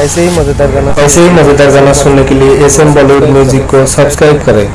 ऐसे ही मज़ेदार गाना ऐसे ही मज़ेदार गाना सुनने के लिए एस एम बॉलीवुड म्यूज़िक को सब्सक्राइब करें।